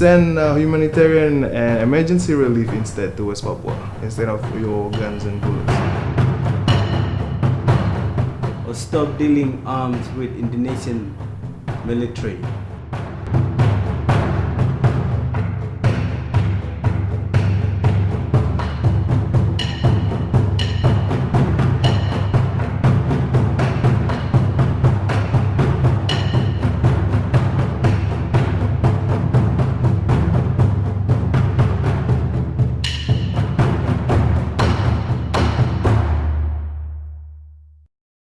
send uh, humanitarian and emergency relief instead to West Papua instead of your guns and bullets. Or stop dealing arms with Indonesian military.